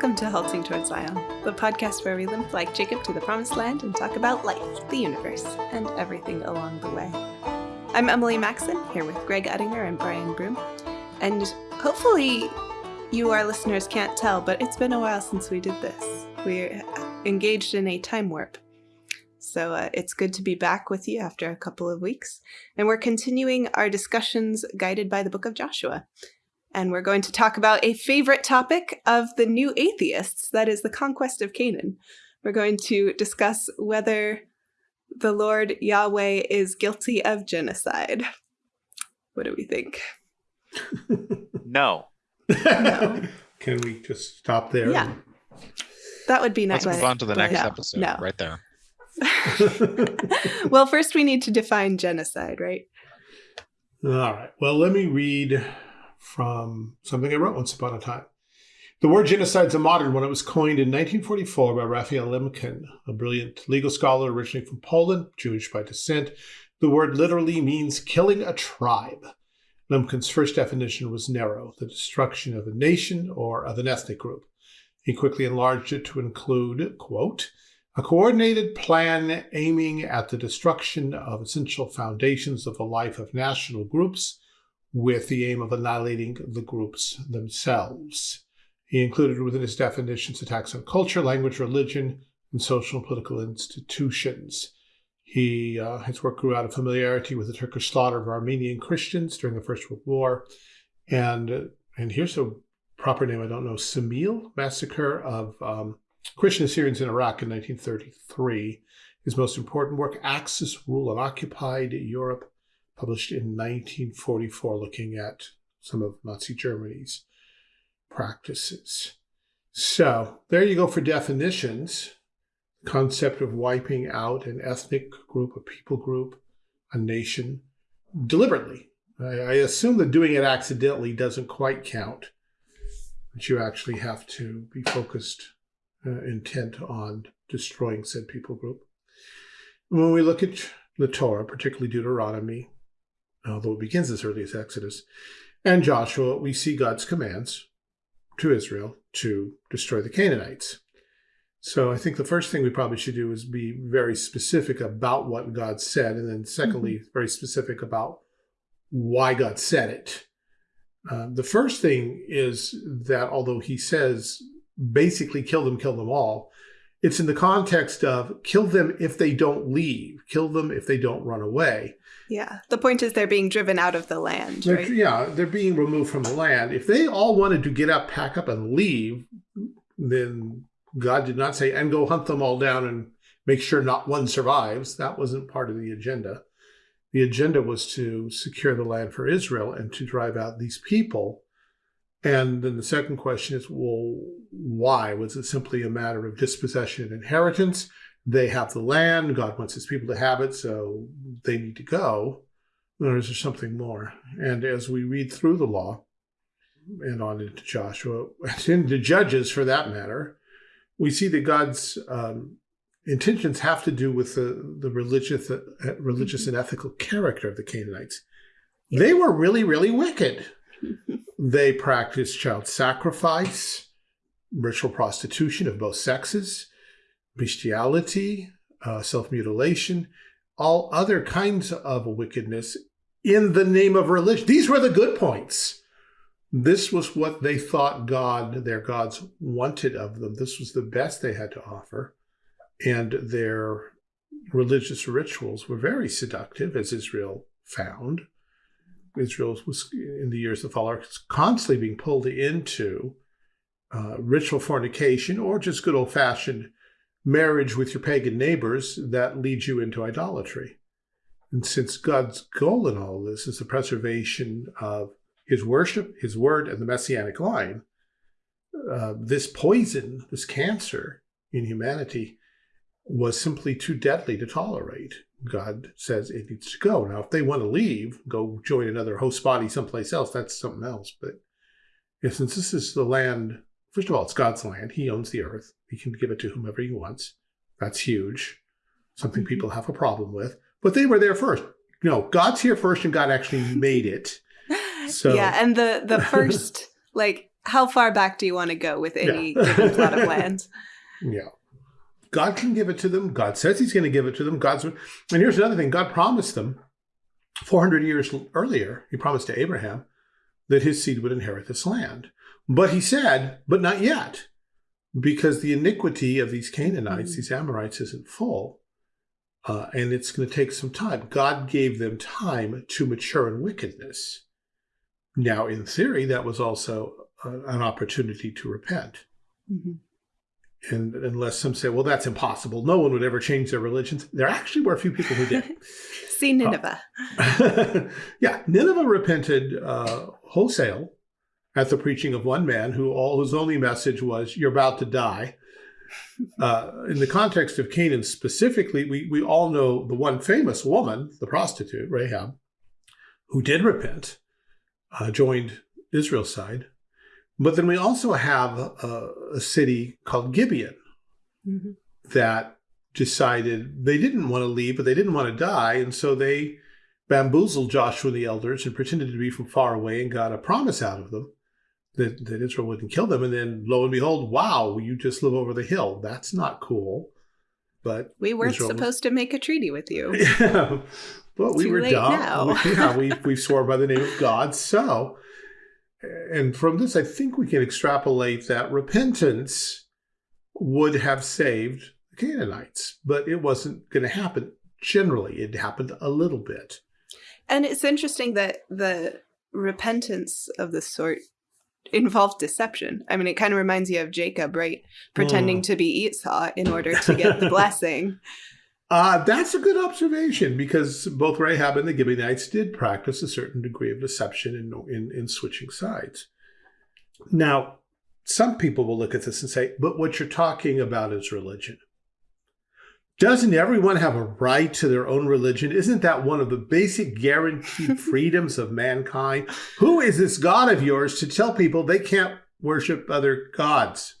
Welcome to Halting Towards Zion, the podcast where we limp like Jacob to the promised land and talk about life, the universe, and everything along the way. I'm Emily Maxon, here with Greg Uttinger and Brian Broom. And hopefully, you, our listeners, can't tell, but it's been a while since we did this. We're engaged in a time warp. So uh, it's good to be back with you after a couple of weeks. And we're continuing our discussions guided by the book of Joshua and we're going to talk about a favorite topic of the new atheists that is, the conquest of Canaan. We're going to discuss whether the Lord Yahweh is guilty of genocide. What do we think? no. no. Can we just stop there? Yeah. That would be nice. Let's move on to the next no, episode no. right there. well, first we need to define genocide, right? All right. Well, let me read from something I wrote once upon a time. The word genocide is a modern one. It was coined in 1944 by Raphael Lemkin, a brilliant legal scholar originally from Poland, Jewish by descent. The word literally means killing a tribe. Lemkin's first definition was narrow, the destruction of a nation or of an ethnic group. He quickly enlarged it to include, quote, a coordinated plan aiming at the destruction of essential foundations of the life of national groups with the aim of annihilating the groups themselves. He included within his definitions attacks on culture, language, religion, and social and political institutions. He, uh, his work grew out of familiarity with the Turkish slaughter of Armenian Christians during the First World War. And, and here's a proper name I don't know, Samil, massacre of um, Christian Assyrians in Iraq in 1933. His most important work, Axis Rule on Occupied Europe, published in 1944, looking at some of Nazi Germany's practices. So there you go for definitions. Concept of wiping out an ethnic group, a people group, a nation deliberately. I, I assume that doing it accidentally doesn't quite count, but you actually have to be focused, uh, intent on destroying said people group. When we look at the Torah, particularly Deuteronomy, although it begins as early as Exodus, and Joshua, we see God's commands to Israel to destroy the Canaanites. So I think the first thing we probably should do is be very specific about what God said, and then secondly, mm -hmm. very specific about why God said it. Uh, the first thing is that although he says basically kill them, kill them all, it's in the context of kill them if they don't leave, kill them if they don't run away. Yeah. The point is they're being driven out of the land. They're, right? Yeah, they're being removed from the land. If they all wanted to get up, pack up, and leave, then God did not say, and go hunt them all down and make sure not one survives. That wasn't part of the agenda. The agenda was to secure the land for Israel and to drive out these people. And then the second question is, well, why? Was it simply a matter of dispossession and inheritance? they have the land, God wants his people to have it, so they need to go, or is there something more? And as we read through the law, and on into Joshua, and into Judges for that matter, we see that God's um, intentions have to do with the, the religious, uh, religious and ethical character of the Canaanites. They were really, really wicked. They practiced child sacrifice, ritual prostitution of both sexes, bestiality, uh, self-mutilation, all other kinds of wickedness in the name of religion. These were the good points. This was what they thought God, their gods, wanted of them. This was the best they had to offer. And their religious rituals were very seductive, as Israel found. Israel was, in the years that followed, constantly being pulled into uh, ritual fornication or just good old-fashioned marriage with your pagan neighbors that leads you into idolatry. And since God's goal in all this is the preservation of his worship, his word, and the messianic line, uh, this poison, this cancer in humanity was simply too deadly to tolerate. God says it needs to go. Now, if they want to leave, go join another host body someplace else, that's something else. But yeah, since this is the land First of all, it's God's land. He owns the earth. He can give it to whomever he wants. That's huge. Something mm-hmm. people have a problem with. But they were there first. You No, God's here first and God actually made it. So Yeah, and the the first like how far back do you want to go with any yeah. given plot of land? Yeah. God can give it to them. God says he's going to give it to them. God's and here's another thing. God promised them 400 years earlier, he promised to Abraham that his seed would inherit this land. But he said, but not yet, because the iniquity of these Canaanites, mm-hmm. these Amorites, isn't full. Uh, and it's going to take some time. God gave them time to mature in wickedness. Now, in theory, that was also uh, an opportunity to repent. Mm-hmm. And unless some say, well, that's impossible. No one would ever change their religions. There actually were a few people who did. See Nineveh. Uh, yeah, Nineveh repented uh, wholesale at the preaching of one man who all whose only message was, "You're about to die." Uh, in the context of Canaan specifically, we we all know the one famous woman, the prostitute Rahab, who did repent, uh, joined Israel's side, but then we also have a, a city called Gibeon mm-hmm. that decided they didn't want to leave, but they didn't want to die. And so they bamboozled Joshua and the elders and pretended to be from far away and got a promise out of them that, that Israel wouldn't kill them. And then lo and behold, wow, you just live over the hill. That's not cool. But we weren't Israel supposed was... to make a treaty with you. Yeah. But we were dumb. Yeah, we, we swore by the name of God. So and from this, I think we can extrapolate that repentance would have saved the Canaanites, but it wasn't going to happen generally. It happened a little bit. And it's interesting that the repentance of this sort involved deception. I mean, it kind of reminds you of Jacob, right? Pretending mm. to be Esau in order to get the blessing. Uh, that's a good observation because both Rahab and the Gibeonites did practice a certain degree of deception in, in, in switching sides. Now, some people will look at this and say, but what you're talking about is religion. Doesn't everyone have a right to their own religion? Isn't that one of the basic guaranteed freedoms of mankind? Who is this God of yours to tell people they can't worship other gods?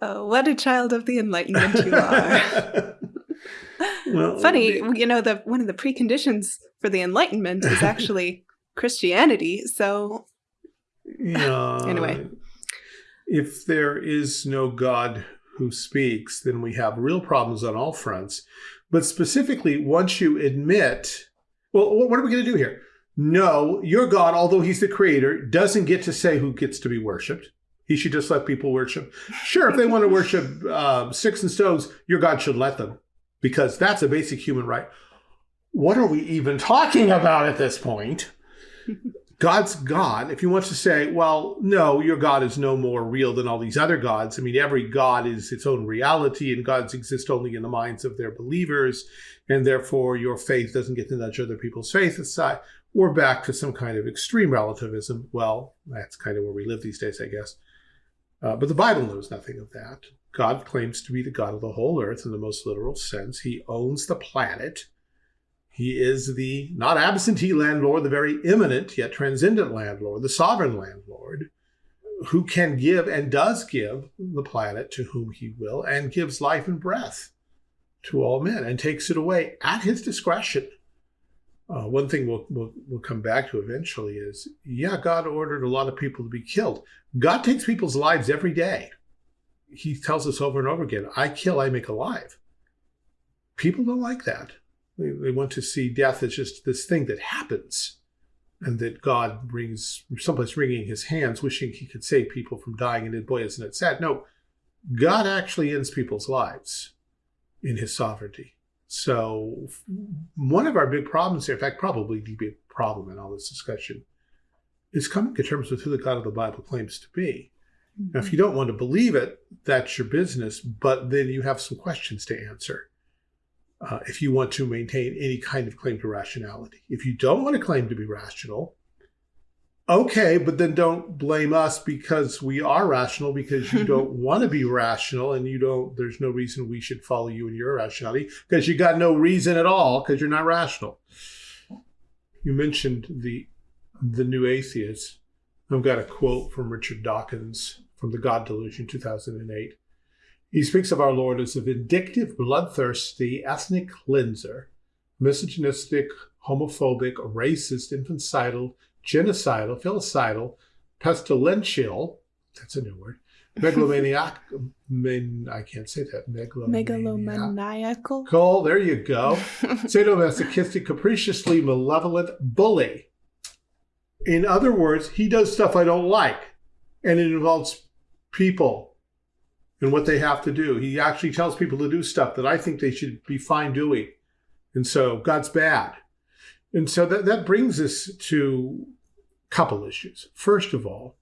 Oh, what a child of the Enlightenment you are. well, Funny, you know, the one of the preconditions for the Enlightenment is actually Christianity. So, yeah. anyway, if there is no God who speaks, then we have real problems on all fronts. But specifically, once you admit, well, what are we going to do here? No, your God, although he's the creator, doesn't get to say who gets to be worshiped. He should just let people worship. Sure, if they want to worship uh, sticks and stones, your God should let them because that's a basic human right. What are we even talking about at this point? God's God. If you want to say, well, no, your God is no more real than all these other gods. I mean, every God is its own reality, and gods exist only in the minds of their believers, and therefore your faith doesn't get to nudge other people's faith aside. We're back to some kind of extreme relativism. Well, that's kind of where we live these days, I guess. Uh, but the Bible knows nothing of that. God claims to be the God of the whole earth in the most literal sense. He owns the planet. He is the not absentee landlord, the very immanent yet transcendent landlord, the sovereign landlord, who can give and does give the planet to whom he will and gives life and breath to all men and takes it away at his discretion. Uh, one thing we'll, we'll, we'll come back to eventually is yeah, God ordered a lot of people to be killed. God takes people's lives every day he tells us over and over again, I kill, I make alive. People don't like that. They, they want to see death as just this thing that happens and that God brings someplace wringing his hands, wishing he could save people from dying. And boy, isn't it sad? No, God actually ends people's lives in his sovereignty. So one of our big problems here, in fact, probably the big problem in all this discussion, is coming to terms with who the God of the Bible claims to be. Now, if you don't want to believe it, that's your business, but then you have some questions to answer. Uh, if you want to maintain any kind of claim to rationality. If you don't want to claim to be rational, okay, but then don't blame us because we are rational because you don't want to be rational and you don't, there's no reason we should follow you in your rationality because you got no reason at all because you're not rational. You mentioned the the new atheists. I've got a quote from Richard Dawkins from The God Delusion, 2008. He speaks of our Lord as a vindictive, bloodthirsty, ethnic cleanser, misogynistic, homophobic, racist, infanticidal, genocidal, filicidal, pestilential, That's a new word. Megalomaniac. Man, I can't say that. Megalomaniacal. Cool. There you go. Sadomasochistic, capriciously malevolent bully. In other words, he does stuff I don't like, and it involves people and what they have to do. He actually tells people to do stuff that I think they should be fine doing. And so God's bad. And so that, that brings us to a couple issues. First of all,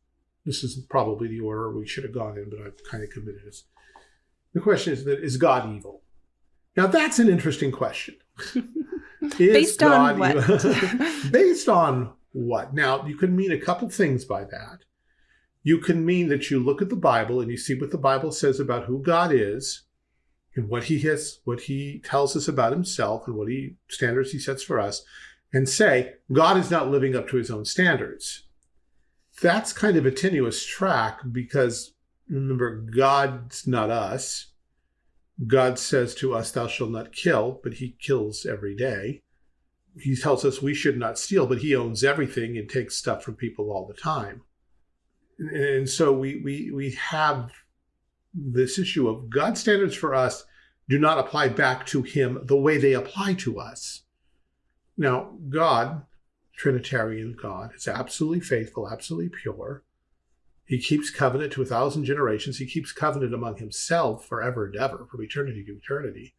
this is probably the order we should have gone in, but I've kind of committed this. The question is that is God evil? Now that's an interesting question. based God on what? based on what? Now you can mean a couple things by that. You can mean that you look at the Bible and you see what the Bible says about who God is and what he has, what he tells us about himself and what he standards he sets for us and say, God is not living up to his own standards. That's kind of a tenuous track because remember, God's not us. God says to us, Thou shalt not kill, but he kills every day. He tells us we should not steal, but he owns everything and takes stuff from people all the time. And so we, we, we have this issue of God's standards for us do not apply back to him the way they apply to us. Now, God, Trinitarian God, is absolutely faithful, absolutely pure. He keeps covenant to a thousand generations. He keeps covenant among himself forever and ever, from eternity to eternity.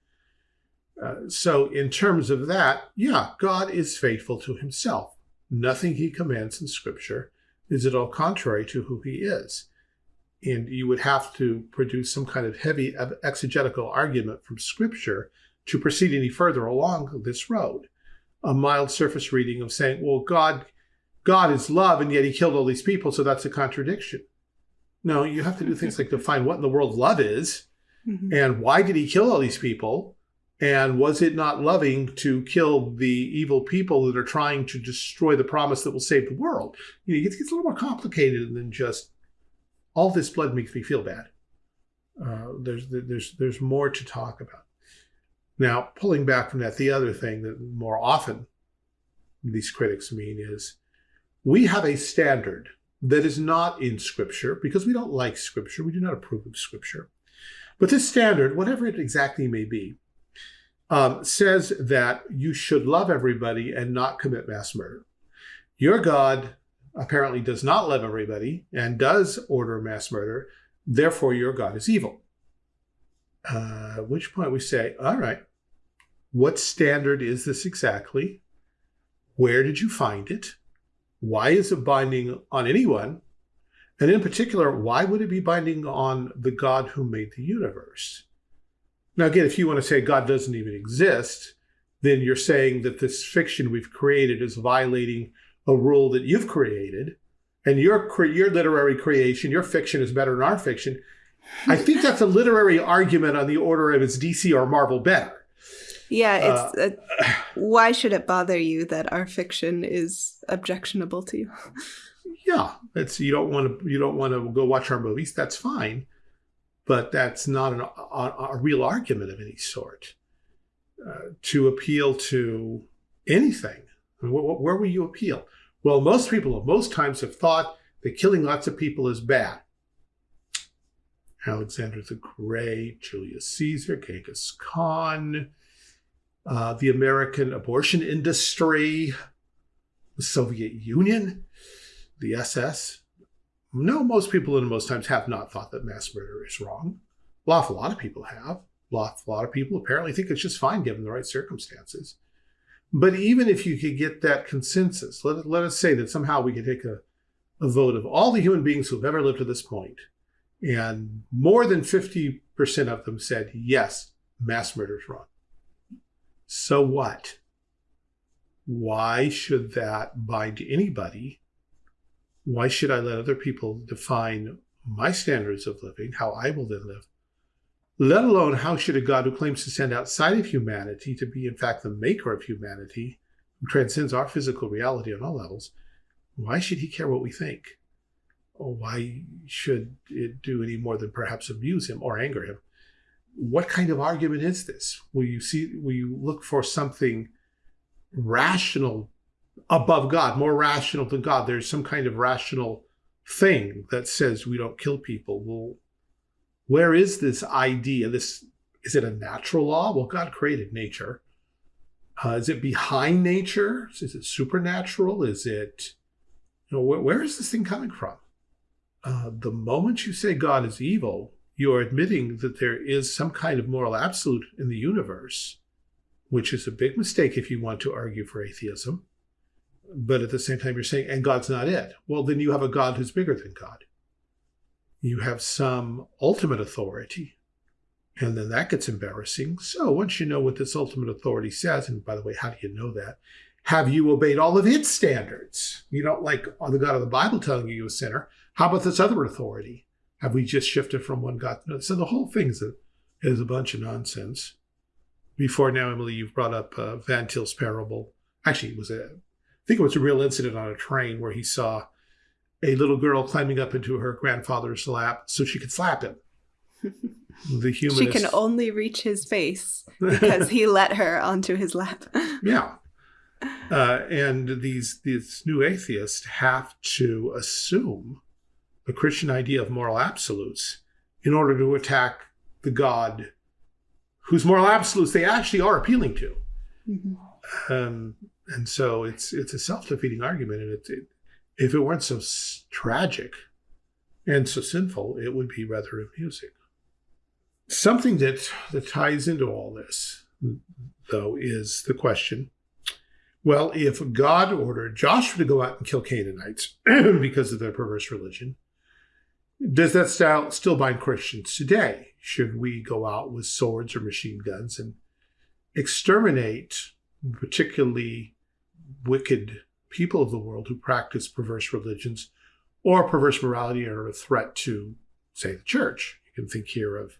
Uh, so, in terms of that, yeah, God is faithful to himself. Nothing he commands in Scripture is at all contrary to who he is. And you would have to produce some kind of heavy exegetical argument from Scripture to proceed any further along this road a mild surface reading of saying, well, God, God is love, and yet he killed all these people, so that's a contradiction. No, you have to do things like define what in the world love is, mm-hmm. and why did he kill all these people, and was it not loving to kill the evil people that are trying to destroy the promise that will save the world? You know, it gets a little more complicated than just all this blood makes me feel bad. Uh, there's there's there's more to talk about. Now, pulling back from that, the other thing that more often these critics mean is we have a standard that is not in Scripture because we don't like Scripture. We do not approve of Scripture. But this standard, whatever it exactly may be, um, says that you should love everybody and not commit mass murder. Your God apparently does not love everybody and does order mass murder. Therefore, your God is evil. Uh, at which point we say, all right, what standard is this exactly? Where did you find it? Why is it binding on anyone? And in particular, why would it be binding on the God who made the universe? Now, again, if you want to say God doesn't even exist, then you're saying that this fiction we've created is violating a rule that you've created, and your your literary creation, your fiction is better than our fiction. I think that's a literary argument on the order of is DC or Marvel better. Yeah, it's uh, uh, why should it bother you that our fiction is objectionable to you? yeah, it's you don't want to you don't want to go watch our movies. That's fine, but that's not an, a, a real argument of any sort. Uh, to appeal to anything, where will you appeal? Well, most people, most times, have thought that killing lots of people is bad. Alexander the Great, Julius Caesar, Genghis Khan, uh, the American abortion industry, the Soviet Union, the SS. No, most people in most times have not thought that mass murder is wrong. A lot, a lot of people have. A lot, a lot of people apparently think it's just fine given the right circumstances. But even if you could get that consensus, let, let us say that somehow we could take a, a vote of all the human beings who've ever lived to this point, and more than 50% of them said, yes, mass murder is wrong. So what? Why should that bind anybody? Why should I let other people define my standards of living, how I will then live? Let alone how should a God who claims to stand outside of humanity to be in fact the maker of humanity, who transcends our physical reality on all levels, why should he care what we think? Or why should it do any more than perhaps amuse him or anger him? what kind of argument is this? Will you see, will you look for something rational above God, more rational than God? There's some kind of rational thing that says we don't kill people. Well, where is this idea? This is it a natural law? Well, God created nature. Uh, is it behind nature? Is it supernatural? Is it, you know, where, where is this thing coming from? Uh, the moment you say God is evil, you're admitting that there is some kind of moral absolute in the universe, which is a big mistake if you want to argue for atheism. But at the same time, you're saying, and God's not it. Well, then you have a God who's bigger than God. You have some ultimate authority. And then that gets embarrassing. So once you know what this ultimate authority says, and by the way, how do you know that? Have you obeyed all of its standards? You don't like the God of the Bible telling you you're a sinner. How about this other authority? Have we just shifted from one God to another? So the whole thing is a, is a bunch of nonsense. Before now, Emily, you've brought up uh, Van Til's parable. Actually, it was a, think it was a real incident on a train where he saw a little girl climbing up into her grandfather's lap so she could slap him. The humanist. She can only reach his face because he let her onto his lap. yeah. Uh, and these these new atheists have to assume the Christian idea of moral absolutes in order to attack the God whose moral absolutes they actually are appealing to. Mm-hmm. Um, and so it's it's a self defeating argument, and it, it, if it weren't so tragic and so sinful, it would be rather amusing. Something that that ties into all this, though, is the question. Well, if God ordered Joshua to go out and kill Canaanites because of their perverse religion, does that style still bind Christians today? Should we go out with swords or machine guns and exterminate particularly wicked people of the world who practice perverse religions or perverse morality are a threat to, say, the church? You can think here of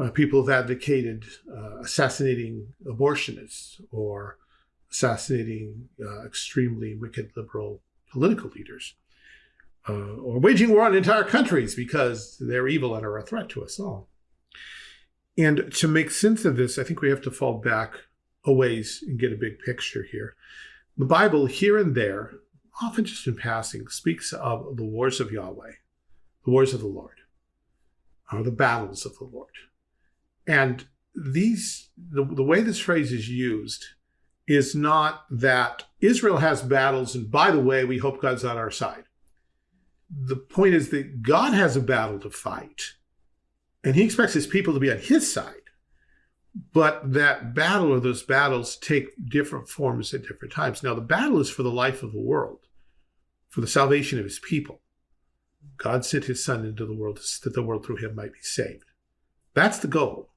uh, people who've advocated uh, assassinating abortionists or assassinating uh, extremely wicked liberal political leaders uh, or waging war on entire countries because they're evil and are a threat to us all. And to make sense of this, I think we have to fall back a ways and get a big picture here. The Bible, here and there, often just in passing, speaks of the wars of Yahweh, the wars of the Lord, or the battles of the Lord. And these, the, the way this phrase is used is not that Israel has battles, and by the way, we hope God's on our side the point is that God has a battle to fight, and he expects his people to be on his side. But that battle or those battles take different forms at different times. Now, the battle is for the life of the world, for the salvation of his people. God sent his son into the world that the world through him might be saved. That's the goal.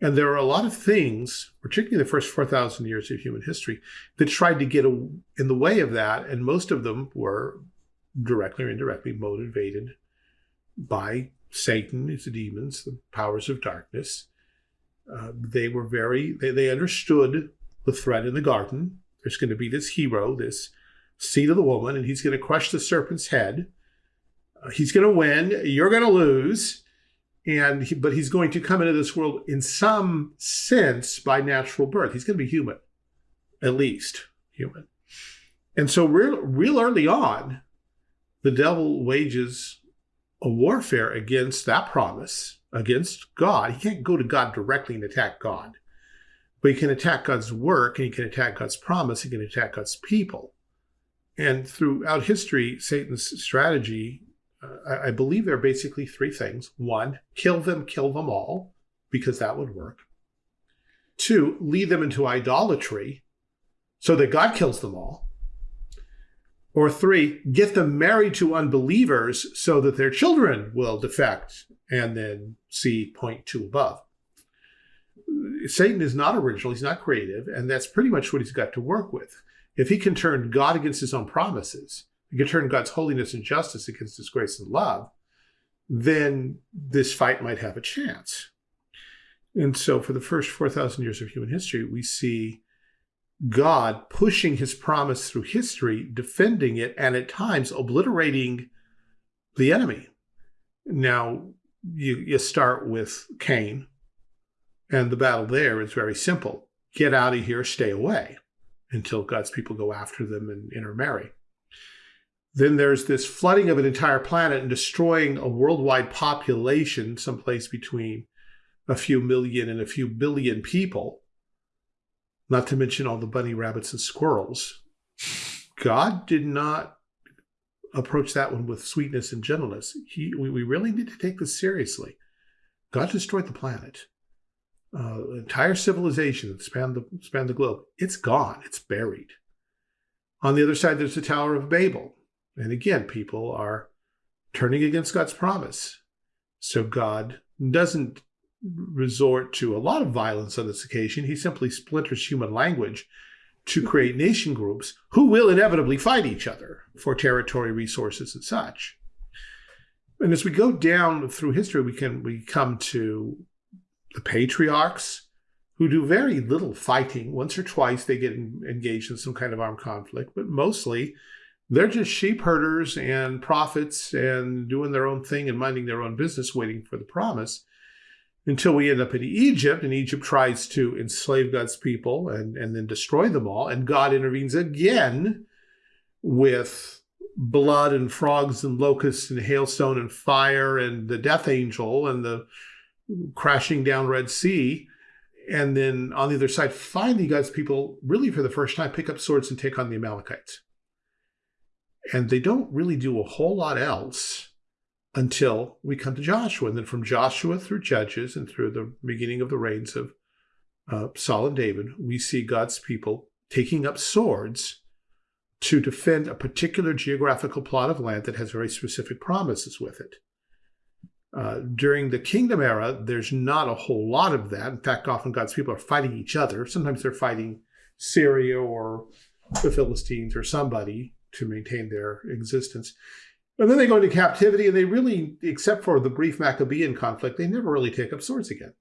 And there are a lot of things, particularly the first 4,000 years of human history, that tried to get in the way of that. And most of them were directly or indirectly motivated by Satan, his demons, the powers of darkness. Uh, they were very, they, they understood the threat in the garden. There's going to be this hero, this seed of the woman, and he's going to crush the serpent's head. Uh, he's going to win. You're going to lose. And he, but he's going to come into this world in some sense by natural birth. He's going to be human, at least human. And so real, real early on, the devil wages a warfare against that promise, against God. He can't go to God directly and attack God, but he can attack God's work and he can attack God's promise. He can attack God's people. And throughout history, Satan's strategy, uh, I believe there are basically three things. One, kill them, kill them all, because that would work. Two, lead them into idolatry so that God kills them all. Or three, get them married to unbelievers so that their children will defect and then see point two above. Satan is not original, he's not creative, and that's pretty much what he's got to work with. If he can turn God against his own promises, he can turn God's holiness and justice against his grace and love, then this fight might have a chance. And so, for the first 4,000 years of human history, we see God pushing his promise through history, defending it, and at times obliterating the enemy. Now, you, you start with Cain, and the battle there is very simple get out of here, stay away until God's people go after them and intermarry. Then there's this flooding of an entire planet and destroying a worldwide population, someplace between a few million and a few billion people, not to mention all the bunny rabbits and squirrels. God did not approach that one with sweetness and gentleness. He, we, we really need to take this seriously. God destroyed the planet. Uh, entire civilization that spanned the, spanned the globe. It's gone. It's buried. On the other side, there's the Tower of Babel. And again, people are turning against God's promise. So God doesn't resort to a lot of violence on this occasion. He simply splinters human language to create nation groups who will inevitably fight each other for territory, resources, and such. And as we go down through history, we can we come to the patriarchs who do very little fighting. Once or twice they get engaged in some kind of armed conflict, but mostly they're just sheep herders and prophets and doing their own thing and minding their own business, waiting for the promise until we end up in Egypt, and Egypt tries to enslave God's people and, and then destroy them all. And God intervenes again with blood and frogs and locusts and hailstone and fire and the death angel and the crashing down Red Sea. And then on the other side, finally, God's people really for the first time pick up swords and take on the Amalekites. And they don't really do a whole lot else until we come to Joshua. And then from Joshua through Judges and through the beginning of the reigns of uh, Saul and David, we see God's people taking up swords to defend a particular geographical plot of land that has very specific promises with it. Uh, during the kingdom era, there's not a whole lot of that. In fact, often God's people are fighting each other. Sometimes they're fighting Syria or the Philistines or somebody to maintain their existence. And then they go into captivity, and they really, except for the brief Maccabean conflict, they never really take up swords again.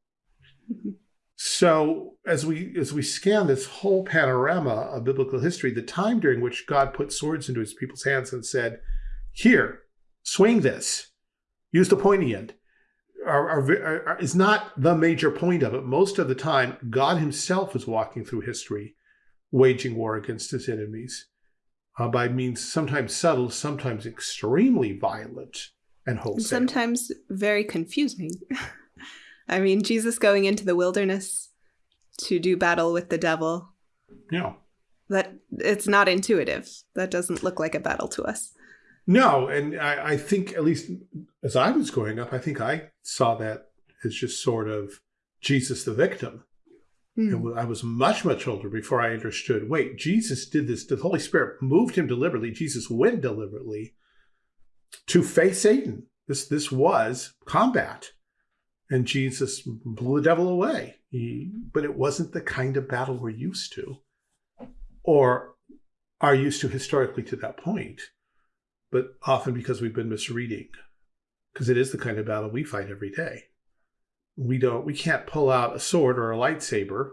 so as we as we scan this whole panorama of biblical history, the time during which God put swords into his people's hands and said, "Here, swing this, use the pointy end," are, are, are, is not the major point of it. Most of the time, God Himself is walking through history, waging war against His enemies uh, by means sometimes subtle, sometimes extremely violent and wholesale. Sometimes very confusing. I mean, Jesus going into the wilderness to do battle with the devil. Yeah. That it's not intuitive. That doesn't look like a battle to us. No, and I, I think at least as I was growing up, I think I saw that as just sort of Jesus the victim. Mm. I was much, much older before I understood wait, Jesus did this. The Holy Spirit moved him deliberately. Jesus went deliberately to face Satan. This, this was combat. And Jesus blew the devil away. He, but it wasn't the kind of battle we're used to or are used to historically to that point, but often because we've been misreading, because it is the kind of battle we fight every day we don't we can't pull out a sword or a lightsaber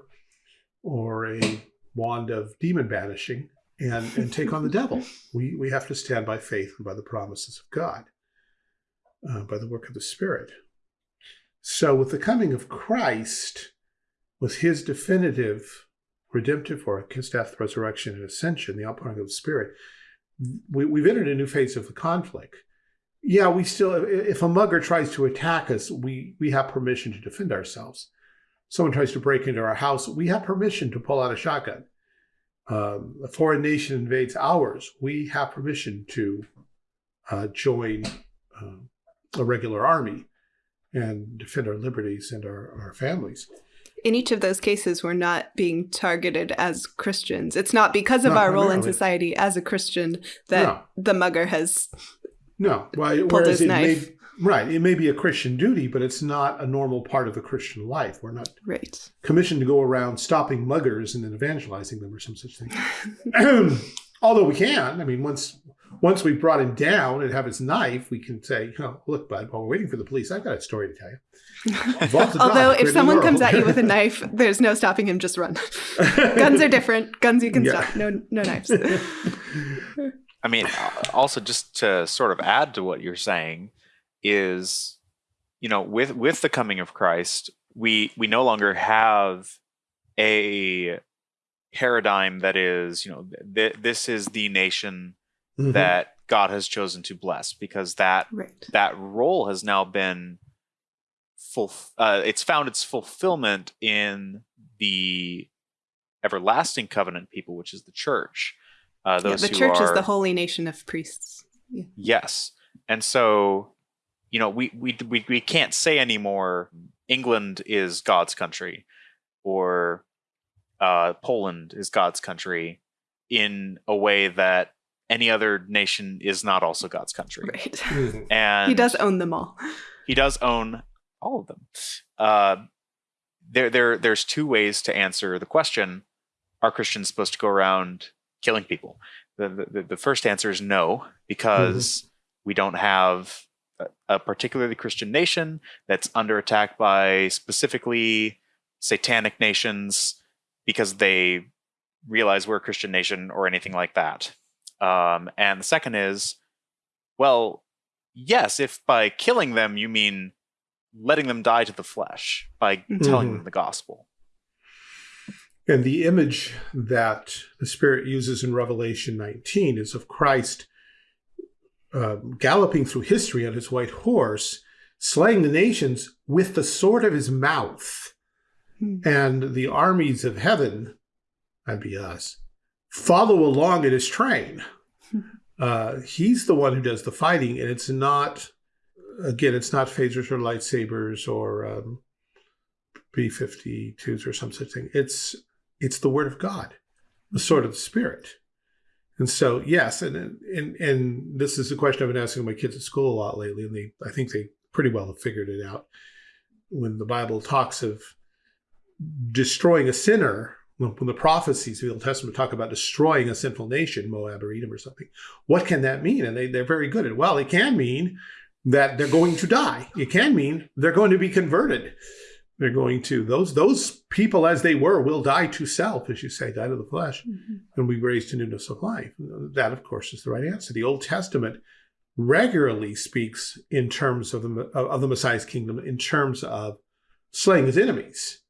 or a wand of demon banishing and and take on the devil. We we have to stand by faith and by the promises of God, uh, by the work of the Spirit. So with the coming of Christ, with His definitive redemptive work, His death, resurrection, and ascension, the outpouring of the Spirit, we, we've entered a new phase of the conflict yeah, we still, if a mugger tries to attack us, we, we have permission to defend ourselves. Someone tries to break into our house, we have permission to pull out a shotgun. Um, a foreign nation invades ours, we have permission to uh, join uh, a regular army and defend our liberties and our, our families. In each of those cases, we're not being targeted as Christians. It's not because of no, our role in society as a Christian that no. the mugger has no, well, whereas it may, right, it may be a Christian duty, but it's not a normal part of the Christian life. We're not right. commissioned to go around stopping muggers and then evangelizing them or some such thing. Although we can, I mean, once once we've brought him down and have his knife, we can say, oh, look, bud, while we're waiting for the police, I've got a story to tell you. Although, if someone comes at you with a knife, there's no stopping him. Just run. Guns are different. Guns you can yeah. stop. No, no knives. I mean, also just to sort of add to what you're saying is, you know, with with the coming of Christ, we we no longer have a paradigm that is, you know, th- this is the nation mm-hmm. that God has chosen to bless because that Right. that role has now been full uh, it's found its fulfillment in the everlasting covenant people which is the church uh, Yeah, the who church is the holy nation of priests. yes and so you know we, we we we can't say anymore england is god's country or uh, poland is god's country in a way that any other nation is not also god's country Right. And he does own them all. he does own all of them. Uh, there, there, there's two ways to answer the question: Are Christians supposed to go around killing people? The, the, the first answer is no, because we don't have a, a particularly Christian nation that's under attack by specifically satanic nations because they realize we're a Christian nation or anything like that. Um, and the second is, well, yes, if by killing them you mean letting them die to the flesh by telling Mhm. them the gospel. And the image that the Spirit uses in Revelation 19 is of Christ um, galloping through history on his white horse, slaying the nations with the sword of his mouth. Hmm. And the armies of heaven, that'd be us, follow along in his train. Uh, he's the one who does the fighting, and it's not, again, it's not phasers or lightsabers or um, B-52s or some such thing. It's it's the word of God, the sword of the Spirit. And so, yes, and and and this is a question I've been asking my kids at school a lot lately, and they I think they pretty well have figured it out. When the Bible talks of destroying a sinner, when the prophecies of the Old Testament talk about destroying a sinful nation, Moab or Edom or something, what can that mean? And they, they're very good at, well, it can mean that they're going to die. It can mean they're going to be converted. They're going to those those people as they were will die to self, as you say, die to the flesh, mm-hmm. and be raised to newness of life. That, of course, is the right answer. The Old Testament regularly speaks in terms of the of the Messiah's kingdom, in terms of slaying his enemies.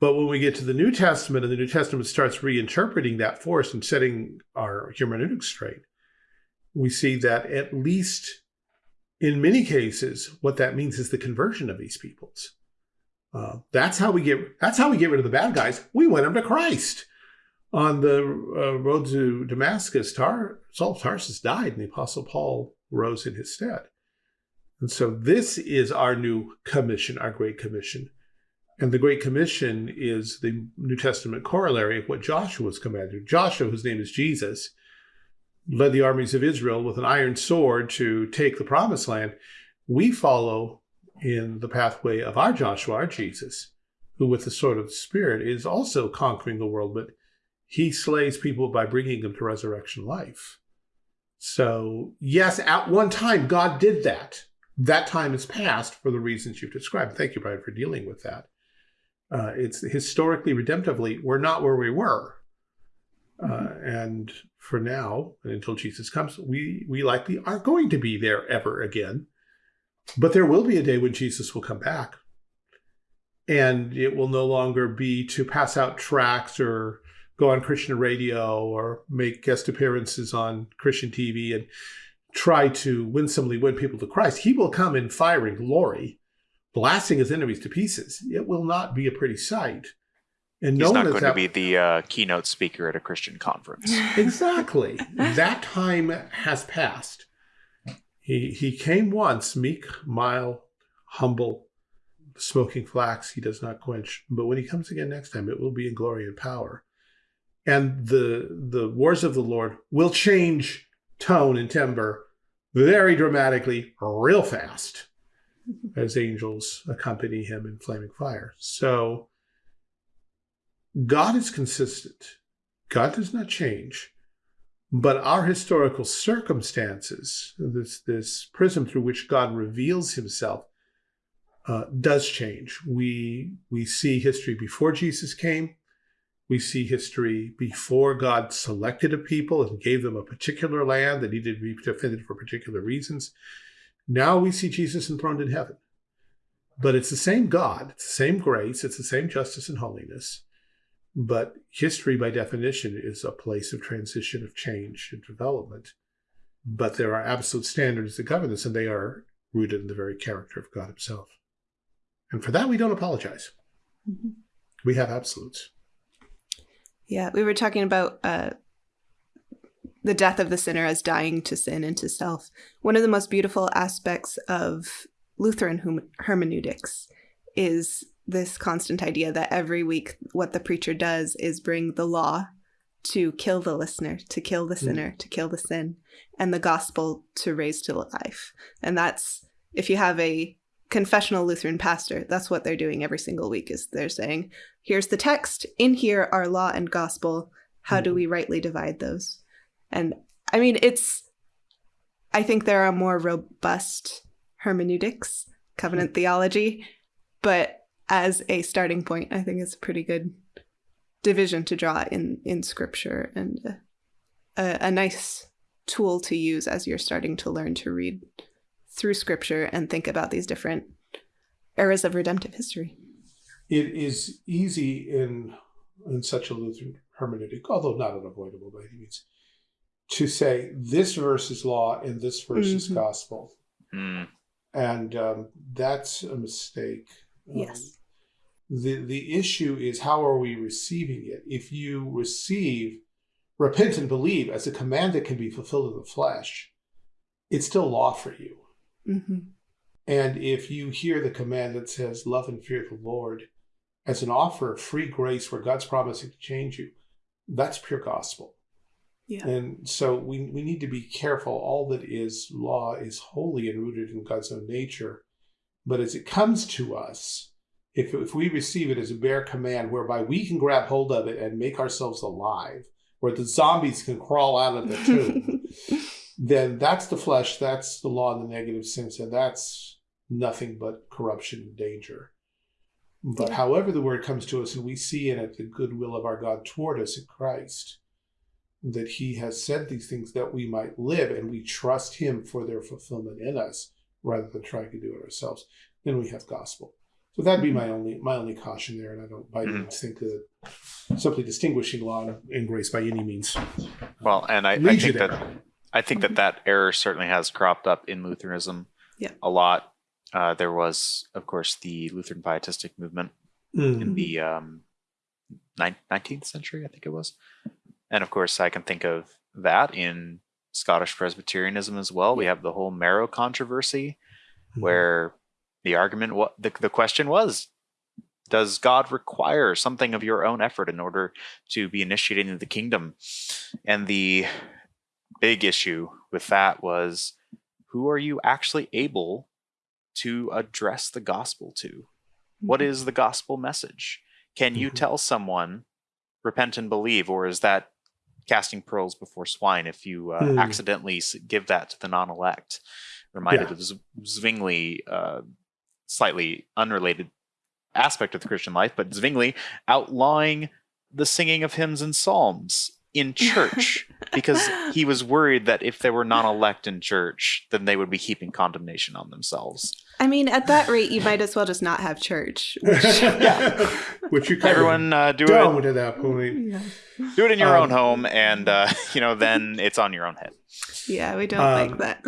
But when we get to the New Testament, and the New Testament starts reinterpreting that for us and setting our hermeneutics straight, we see that at least in many cases, what that means is the conversion of these peoples. Uh, that's how we get. That's how we get rid of the bad guys. We win them to Christ. On the uh, road to Damascus, Tar, Saul of Tarsus died, and the Apostle Paul rose in his stead. And so, this is our new commission, our Great Commission. And the Great Commission is the New Testament corollary of what Joshua was commanded. Joshua, whose name is Jesus, led the armies of Israel with an iron sword to take the promised land. We follow in the pathway of our Joshua, our Jesus, who with the sword of the Spirit is also conquering the world, but he slays people by bringing them to resurrection life. So, yes, at one time, God did that. That time is past for the reasons you've described. Thank you, Brian, for dealing with that. Uh, it's historically, redemptively, we're not where we were. Uh, and for now, and until Jesus comes, we, we likely aren't going to be there ever again. But there will be a day when Jesus will come back. And it will no longer be to pass out tracts or go on Christian radio or make guest appearances on Christian TV and try to winsomely win people to Christ. He will come in fire and glory, blasting his enemies to pieces. It will not be a pretty sight. And He's no not one going to be the uh, keynote speaker at a Christian conference. exactly. that time has passed. He he came once, meek, mild, humble, smoking flax he does not quench. But when he comes again next time, it will be in glory and power. And the the wars of the Lord will change tone and timbre very dramatically, real fast, as angels accompany him in flaming fire. So God is consistent. God does not change. But our historical circumstances, this, this prism through which God reveals himself, uh, does change. We, we see history before Jesus came. We see history before God selected a people and gave them a particular land that needed to be defended for particular reasons. Now we see Jesus enthroned in heaven. But it's the same God, it's the same grace, it's the same justice and holiness. But history, by definition, is a place of transition, of change, and development. but there are absolute standards that govern this, and they are rooted in the very character of God Himself. And for that, we don't apologize. Mm-hmm. We have absolutes. Yeah, we were talking about uh, the death of the sinner as dying to sin and to self. One of the most beautiful aspects of Lutheran hermeneutics is this constant idea that every week what the preacher does is bring the law to kill the listener, to kill the hmm. sinner, mm. to kill the sin, and the gospel to raise to life. And that's if you have a confessional Lutheran pastor, that's what they're doing every single week is they're saying, here's the text, in here are law and gospel. How mm. do hmm. we rightly divide those? And I mean, it's I think there are more robust hermeneutics, covenant mm. theology, but as a starting point, I think it's a pretty good division to draw in in scripture and a, a nice tool to use as you're starting to learn to read through scripture and think about these different eras of redemptive history. It is easy in in such a Lutheran hermeneutic, although not unavoidable by any means, to say this verse is law and this verse mm -hmm. is gospel. Mm. And um, that's a mistake. Yes. Um, the, the issue is how are we receiving it? If you receive repent and believe as a command that can be fulfilled in the flesh, it's still law for you. Mm -hmm. And if you hear the command that says, love and fear the Lord as an offer of free grace where God's promising to change you, that's pure gospel. Yeah. And so we, we need to be careful. All that is law is holy and rooted in God's own nature. But as it comes to us, if, if we receive it as a bare command whereby we can grab hold of it and make ourselves alive, where the zombies can crawl out of the tomb, then that's the flesh, that's the law in the negative sense, and that's nothing but corruption and danger. But yeah. however the word comes to us and we see in it the goodwill of our God toward us in Christ, that he has said these things that we might live and we trust him for their fulfillment in us rather than trying to do it ourselves, then we have gospel. So that'd be my only my only caution there, and I don't by any mm-hmm. think that simply distinguishing law and grace by any means. Well, and I, I think that I think that that error certainly has cropped up in Lutheranism yeah. a lot. Uh, there was, of course, the Lutheran Pietistic movement mm. in the um, 19th century, I think it was, and of course, I can think of that in Scottish Presbyterianism as well. We have the whole Marrow controversy, mm. where the argument what the, the question was does god require something of your own effort in order to be initiated into the kingdom and the big issue with that was who are you actually able to address the gospel to what mm-hmm. is the gospel message can you mm-hmm. tell someone repent and believe or is that casting pearls before swine if you uh, mm. accidentally give that to the non-elect reminded yeah. of zwingli uh, slightly unrelated aspect of the Christian life, but Zwingli outlawing the singing of hymns and psalms in church because he was worried that if they were non-elect in church, then they would be heaping condemnation on themselves. I mean, at that rate, you might as well just not have church. Which, yeah, which you everyone uh, do it at that point. Yeah. Do it in your um, own home, and uh, you know, then it's on your own head. Yeah, we don't um, like that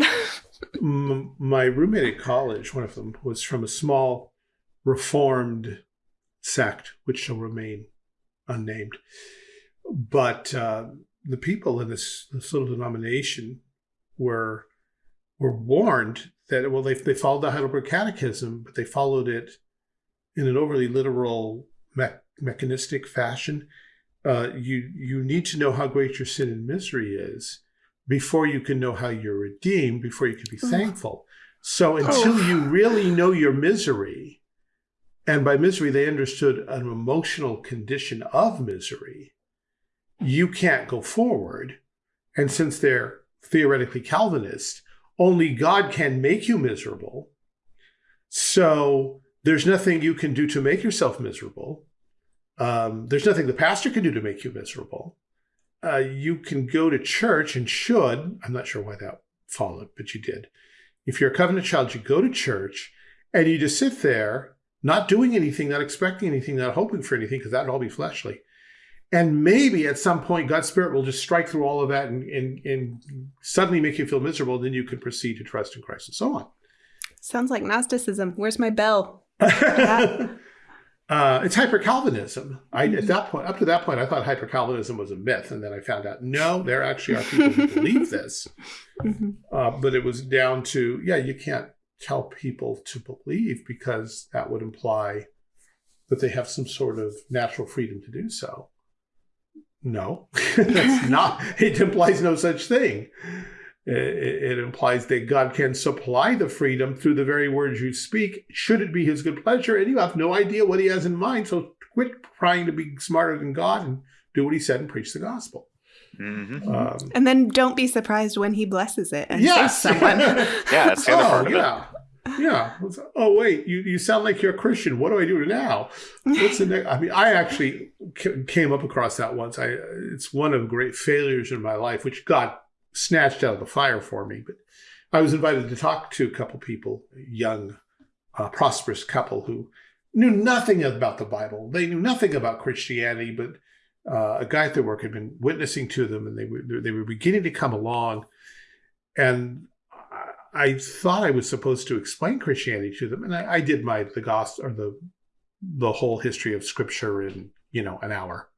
my roommate at college, one of them, was from a small reformed sect, which shall remain unnamed. But uh, the people in this, this little denomination were were warned that well they they followed the Heidelberg Catechism, but they followed it in an overly literal me mechanistic fashion. Uh, you you need to know how great your sin and misery is before you can know how you're redeemed, before you can be thankful. So until you really know your misery, and by misery they understood an emotional condition of misery, you can't go forward. And since they're theoretically Calvinist, only God can make you miserable. So there's nothing you can do to make yourself miserable. Um, there's nothing the pastor can do to make you miserable uh, you can go to church and should, I'm not sure why that followed, but you did. If you're a covenant child, you go to church and you just sit there, not doing anything, not expecting anything, not hoping for anything, because that'd all be fleshly. And maybe at some point, God's Spirit will just strike through all of that and, and, and suddenly make you feel miserable. Then you can proceed to trust in Christ and so on. Sounds like Gnosticism. Where's my bell? uh, it's hyper Calvinism. I at that point, up to that point, I thought hyper Calvinism was a myth, and then I found out no, there actually are people who believe this. Mhm. Uh, but it was down to yeah, you can't tell people to believe because that would imply that they have some sort of natural freedom to do so. No, that's not. It implies no such thing. It, it implies that God can supply the freedom through the very words you speak, should it be His good pleasure, and you have no idea what He has in mind. So quit trying to be smarter than God and do what He said and preach the gospel. hmm Um, And then don't be surprised when he blesses it and yes, saves someone. Yeah, that's the other oh, part of it. yeah. Yeah. Oh, wait. You, you sound like you're a Christian. What do I do now? What's the next? I mean, I actually came up across that once. I it's one of great failures in my life, which God snatched out of the fire for me. But I was invited to talk to a couple people, a young, uh, prosperous couple who knew nothing about the Bible. They knew nothing about Christianity, but uh, a guy at their work had been witnessing to them, and they were they were beginning to come along, and. I- I thought I was supposed to explain Christianity to them, and I, I did my the gospel or the the whole history of Scripture in you know an hour,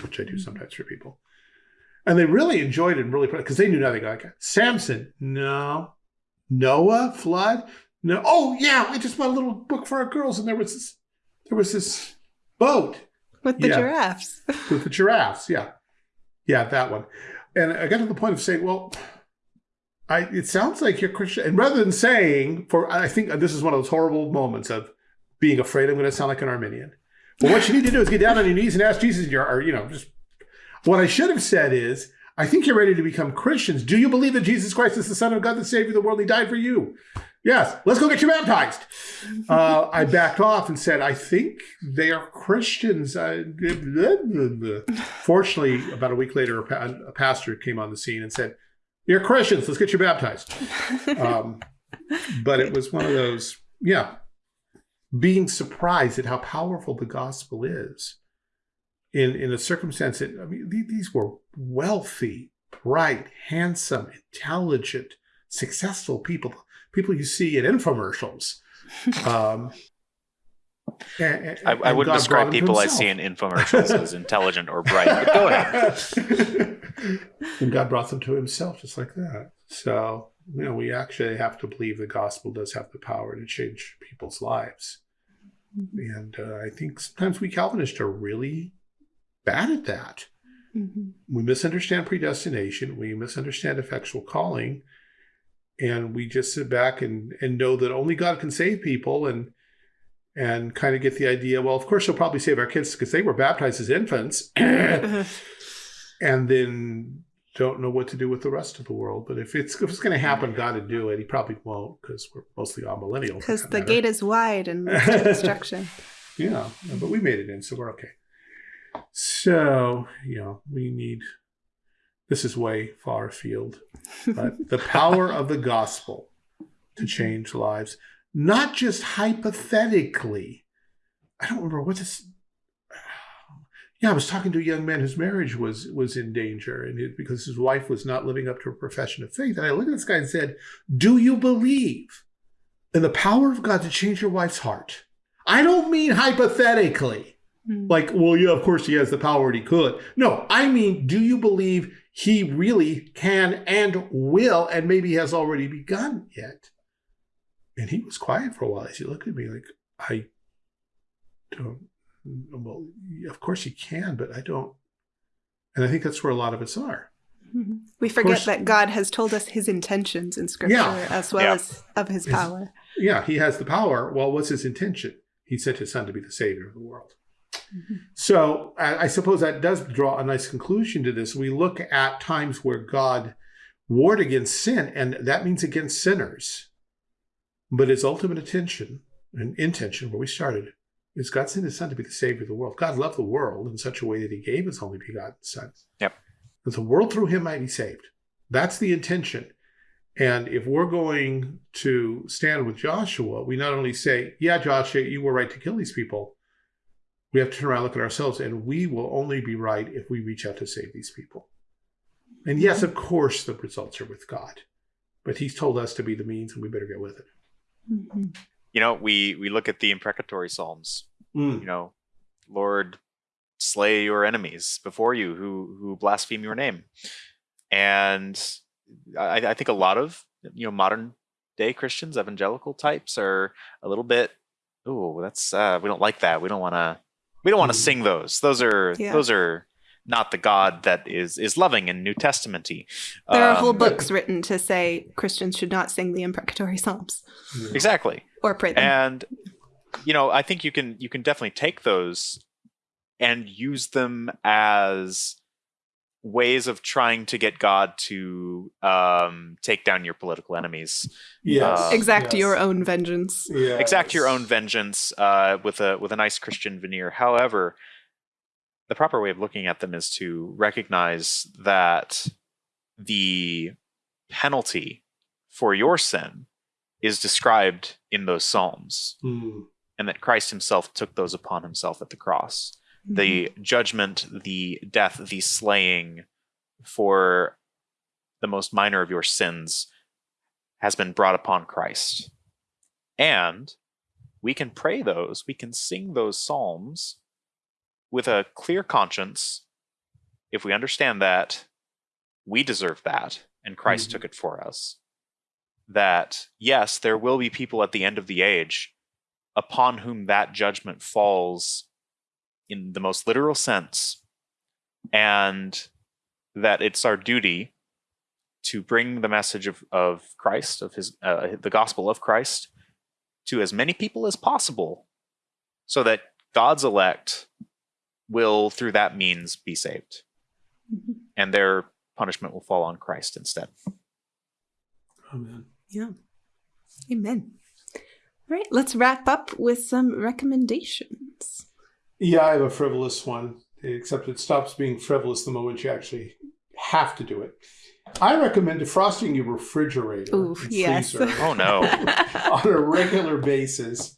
which I do sometimes for people, and they really enjoyed it and really because they knew nothing like it. Samson, no, Noah, flood, no. Oh yeah, I just bought a little book for our girls, and there was this there was this boat With the Yeah. giraffes. with the giraffes. Yeah, yeah, that one. And I got to the point of saying, well, I it sounds like you're Christian. And rather than saying, for I think this is one of those horrible moments of being afraid I'm going to sound like an Arminian. Well, what you need to do is get down on your knees and ask Jesus. Your, or you know, just what I should have said is, I think you're ready to become Christians. Do you believe that Jesus Christ is the Son of God, the Savior of the world? He died for you. Yes, let's go get you baptized. Uh, I backed off and said, I think they are Christians. I, Fortunately, about a week later, a, a pastor came on the scene and said, You're Christians, let's get you baptized. Um, but it was one of those, yeah, being surprised at how powerful the gospel is in, in a circumstance that, I mean, these were wealthy, bright, handsome, intelligent, successful people, people you see in infomercials. Um, and- and- I, I and wouldn't God describe brought him to people I see in infomercials as intelligent or bright. But go ahead. and God brought them to himself just like that. So, you know, we actually have to believe the gospel does have the power to change people's lives. And uh, I think sometimes we Calvinists are really bad at that. Mhm. We misunderstand predestination, we misunderstand effectual calling, and we just sit back and, and know that only God can save people and and kind of get the idea, well, of course he'll probably save our kids because they were baptized as infants. and then don't know what to do with the rest of the world. But if it's if it's going to happen, God to do it. He probably won't because we're mostly all millennials. Because the matter. gate is wide and leads to destruction. yeah, but we made it in, so we're okay. So you know, we need. This is way far afield, but the power of the gospel to mm-hmm. change lives, not just hypothetically. I don't remember what this. Yeah, I was talking to a young man whose marriage was was in danger, and it, because his wife was not living up to her profession of faith. And I looked at this guy and said, "Do you believe in the power of God to change your wife's heart?" I don't mean hypothetically, Mm. like, well, yeah, of course he has the power and he could. No, I mean, do you believe he really can and will, and maybe has already begun yet? And he was quiet for a while as he looked at me like, I don't, well, of course he can, but I don't. And I think that's where a lot of us are. Mhm. We forget course- that God has told us his intentions in scripture Yeah. as well Yeah. as of his Yes. power. Yeah, he has the power. Well, what's his intention? He sent his son to be the savior of the world. So I, I suppose that does draw a nice conclusion to this. We look at times where God warred against sin, and that means against sinners. But his ultimate intention and intention, where we started, is God sent his son to be the savior of the world. God loved the world in such a way that he gave his only begotten son. Yep. That the world through him might be saved. That's the intention. And if we're going to stand with Joshua, we not only say, yeah, Joshua, you were right to kill these people. We have to turn around and look at ourselves, and we will only be right if we reach out to save these people. And yes, of course, the results are with God, but He's told us to be the means, and we better get with it. Mm-hmm. You know, we we look at the imprecatory psalms. Mm. You know, Lord, slay your enemies before you who who blaspheme your name, and I, I think a lot of you know modern day Christians, evangelical types, are a little bit. Oh, that's uh, we don't like that. We don't want to. We don't want to Mm. sing those. Those are Yeah. those are not the God that is is loving and New Testamenty. There are whole Um, books written to say Christians should not sing the imprecatory psalms Yeah. Exactly. or pray them. and you know i think you can you can definitely take those and use them as ways of trying to get god to um take down your political enemies Yes. Uh, exact yes. your own vengeance. Yes. exact your own vengeance uh with a with a nice christian veneer however the proper way of looking at them is to recognize that the penalty for your sin is described in those psalms Mm. and that Christ himself took those upon himself at the cross. The judgment, the death, the slaying for the most minor of your sins has been brought upon Christ. And we can pray those, we can sing those psalms with a clear conscience if we understand that we deserve that and Christ Mhm. took it for us. That, yes, there will be people at the end of the age upon whom that judgment falls in the most literal sense, and that it's our duty to bring the message of, of Christ, of his uh, the gospel of Christ, to as many people as possible, so that God's elect will, through that means, be saved, Mhm. and their punishment will fall on Christ instead. Amen. Yeah. Amen. All right, let's wrap up with some recommendations. Yeah, I have a frivolous one, except it stops being frivolous the moment you actually have to do it. I recommend defrosting your refrigerator Ooh, and yes. freezer Oh no! on a regular basis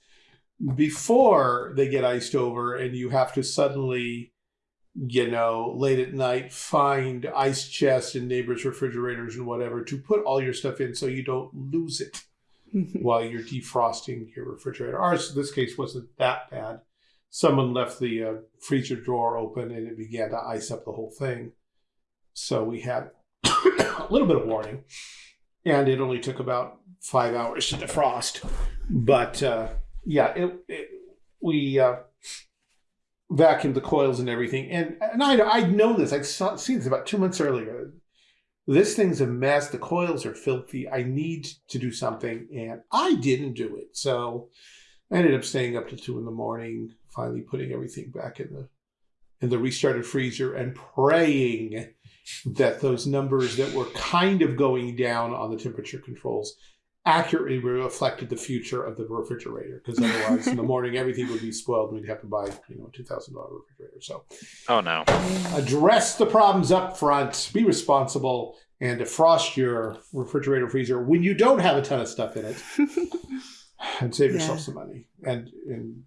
before they get iced over and you have to suddenly you know late at night find ice chests in neighbors refrigerators and whatever to put all your stuff in so you don't lose it while you're defrosting your refrigerator ours in this case wasn't that bad someone left the uh, freezer drawer open and it began to ice up the whole thing so we had a little bit of warning and it only took about five hours to defrost. But uh, yeah, it, it, we uh, vacuumed the coils and everything, and and I I'd known this. I'd saw, seen this about two months earlier. This thing's a mess. The coils are filthy. I need to do something, and I didn't do it. So I ended up staying up to two in the morning, finally putting everything back in the in the restarted freezer and praying that those numbers that were kind of going down on the temperature controls accurately reflected the future of the refrigerator because otherwise in the morning everything would be spoiled and we'd have to buy you know a $2000 refrigerator so Oh no! address the problems up front be responsible and defrost your refrigerator freezer when you don't have a ton of stuff in it and save yourself Yeah. some money and and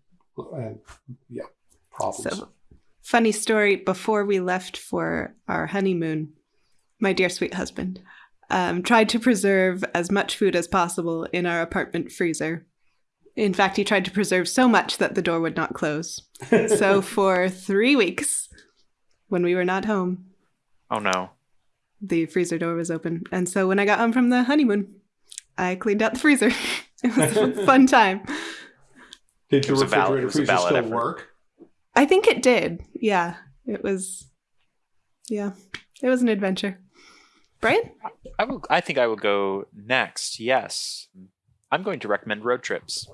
and yeah problems So, funny story before we left for our honeymoon, my dear sweet husband um, tried to preserve as much food as possible in our apartment freezer. In fact, he tried to preserve so much that the door would not close. So, for three weeks, when we were not home, Oh no! the freezer door was open. And so, when I got home from the honeymoon, I cleaned out the freezer. it was a fun time. Did It your was valid- refrigerator it freezer still effort. work I think it did. Yeah. It was, yeah, it was an adventure. Brian? I will. I think I will go next. Yes, I'm going to recommend road trips.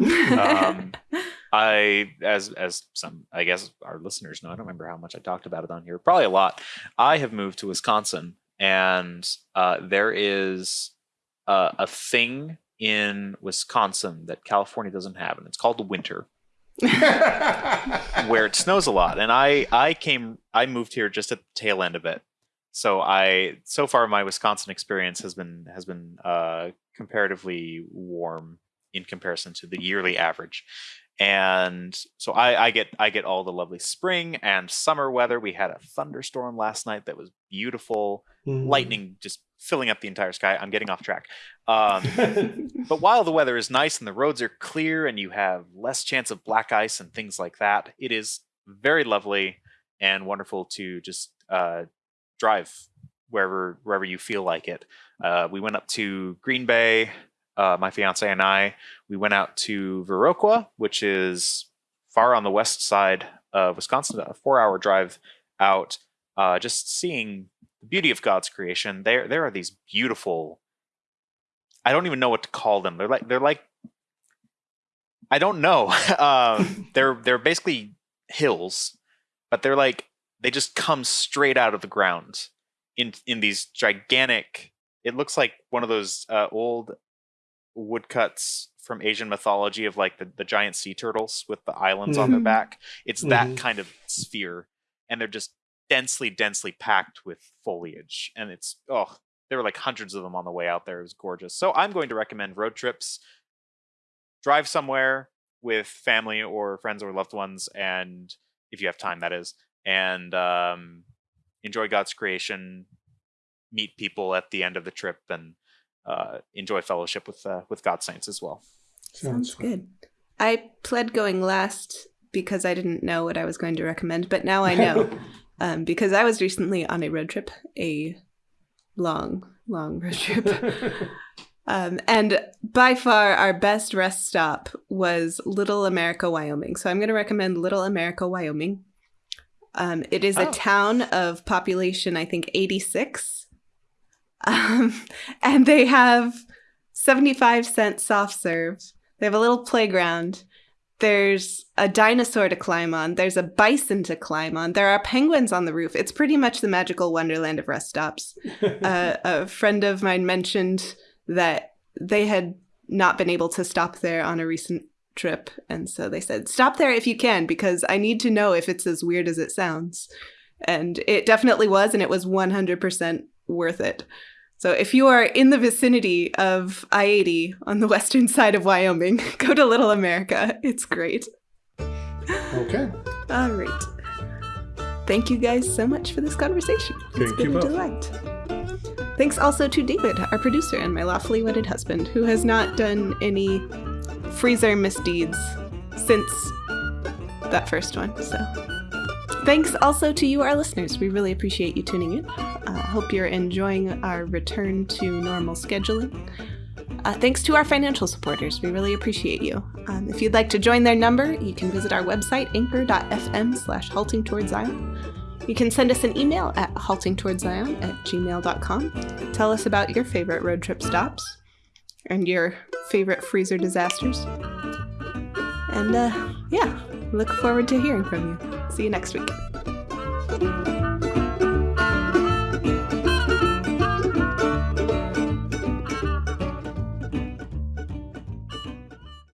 Um, I, as as some, I guess our listeners know, I don't remember how much I talked about it on here. Probably a lot. I have moved to Wisconsin, and uh, there is uh, a thing in Wisconsin that California doesn't have, and it's called the winter, where it snows a lot. And I I came I moved here just at the tail end of it. So I so far my Wisconsin experience has been has been uh, comparatively warm in comparison to the yearly average. and so I, I get I get all the lovely spring and summer weather. We had a thunderstorm last night that was beautiful, Mm. lightning just filling up the entire sky. I'm getting off track. Um, but while the weather is nice and the roads are clear and you have less chance of black ice and things like that, it is very lovely and wonderful to just uh, drive wherever wherever you feel like it. Uh, we went up to Green Bay, uh, my fiance and I. We went out to Viroqua, which is far on the west side of Wisconsin, a four-hour drive out. Uh, just seeing the beauty of God's creation. There, there are these beautiful. I don't even know what to call them. They're like they're like. I don't know. um, they're they're basically hills, but they're like they just come straight out of the ground in in these gigantic. It looks like one of those uh, old woodcuts from Asian mythology of like the, the giant sea turtles with the islands on their Mhm. back. It's that Mhm. kind of sphere, and they're just densely, densely packed with foliage, and it's oh, there were like hundreds of them on the way out there. It was gorgeous. So I'm going to recommend road trips. Drive somewhere with family or friends or loved ones, and if you have time, that is, and um, enjoy God's creation. Meet people at the end of the trip, and uh, enjoy fellowship with uh, with God's saints as well. Sounds fun. good. I pled going last because I didn't know what I was going to recommend, but now I know um, because I was recently on a road trip, a long, long road trip. Um, and by far, our best rest stop was Little America, Wyoming. So I'm going to recommend Little America, Wyoming. Um, it is a Oh. town of population, I think, 86. Um, and they have 75 cent soft serve. They have a little playground. There's a dinosaur to climb on. There's a bison to climb on. There are penguins on the roof. It's pretty much the magical wonderland of rest stops uh, a friend of mine mentioned that they had not been able to stop there on a recent trip. And so they said, stop there if you can, because I need to know if it's as weird as it sounds. And it definitely was, and it was 100% worth it. So if you are in the vicinity of I 80 on the western side of Wyoming, go to Little America. It's great. okay. All right. Thank you guys so much for this conversation. It's been you a both. delight. Thanks also to David, our producer and my lawfully wedded husband, who has not done any freezer misdeeds since that first one. So thanks also to you, our listeners. We really appreciate you tuning in. Uh, hope you're enjoying our return to normal scheduling. Uh, thanks to our financial supporters. We really appreciate you. Um, if you'd like to join their number, you can visit our website, anchor.fm slash halting towards Zion. You can send us an email at haltingtowardszion at gmail.com. Tell us about your favorite road trip stops and your favorite freezer disasters. And uh, yeah, look forward to hearing from you. See you next week.